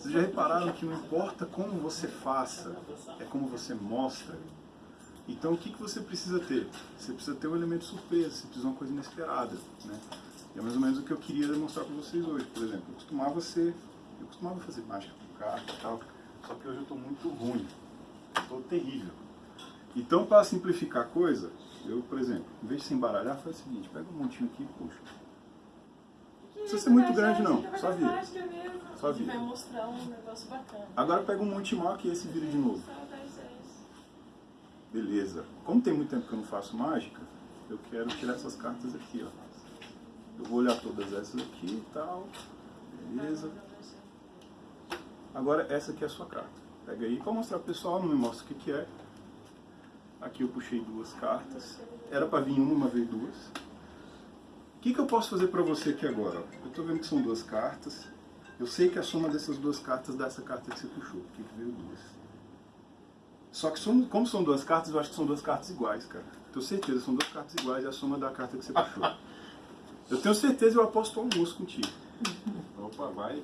Vocês já repararam que não importa como você faça, é como você mostra. Então o que, que você precisa ter? Você precisa ter um elemento surpresa, você precisa de uma coisa inesperada. Né? E é mais ou menos o que eu queria demonstrar para vocês hoje. Por exemplo, eu costumava ser. Eu costumava fazer mágica com carta e tal, só que hoje eu estou muito ruim. Estou terrível. Então, para simplificar a coisa, eu, por exemplo, em vez de se embaralhar, faz o seguinte, pega um montinho aqui e puxa. Não precisa ser muito grande não, só vira. Só vira. Vai mostrar um negócio bacana. Agora pega um monte maior que esse vira de novo. Beleza. Como tem muito tempo que eu não faço mágica, eu quero tirar essas cartas aqui, ó. Eu vou olhar todas essas aqui e tal. Beleza. Agora essa aqui é a sua carta. Pega aí para mostrar pro pessoal, não me mostra o que, que é. Aqui eu puxei duas cartas. Era para vir uma, uma vez duas. O que, que eu posso fazer para você aqui agora? Eu estou vendo que são duas cartas. Eu sei que a soma dessas duas cartas dá essa carta que você puxou, porque veio duas. Só que são, como são duas cartas, eu acho que são duas cartas iguais, cara. Tenho certeza, são duas cartas iguais e a soma da carta que você puxou. Eu tenho certeza eu aposto almoço contigo. Opa, vai.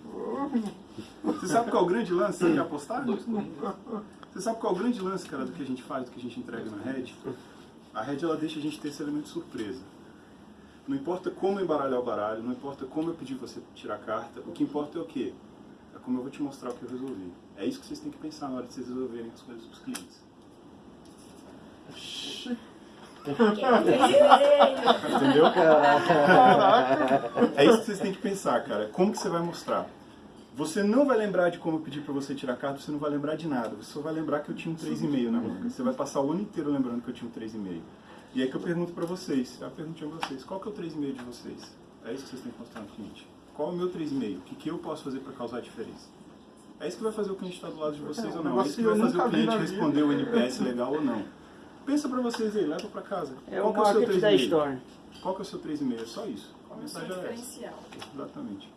Você sabe qual é o grande lance? Quer apostar? Você sabe qual é o grande lance, cara, do que a gente faz, do que a gente entrega na Red? A Red, ela deixa a gente ter esse elemento de surpresa. Não importa como embaralhar o baralho, não importa como eu pedir você tirar a carta, o que importa é o quê? É como eu vou te mostrar o que eu resolvi. É isso que vocês têm que pensar na hora de vocês resolverem as coisas dos clientes. Entendeu? É isso que vocês têm que pensar, cara. Como que você vai mostrar? Você não vai lembrar de como eu pedi pra você tirar a carta, você não vai lembrar de nada. Você só vai lembrar que eu tinha um 3,5 na manga. Você vai passar o ano inteiro lembrando que eu tinha um 3,5. E aí que eu pergunto pra vocês, eu pergunto a vocês, qual que é o 3,5 de vocês? É isso que vocês têm que mostrar no cliente. Qual é o meu 3,5? O que, que eu posso fazer pra causar diferença? É isso que vai fazer o cliente estar do lado de vocês ou não. É isso que vai fazer o cliente responder o NPS legal ou não. Pensa pra vocês aí, leva pra casa. É Qual o que é o seu marketing da 3,5? história. Qual que é o seu 3,5? É só isso. A mensagem é essa. diferencial. Exatamente.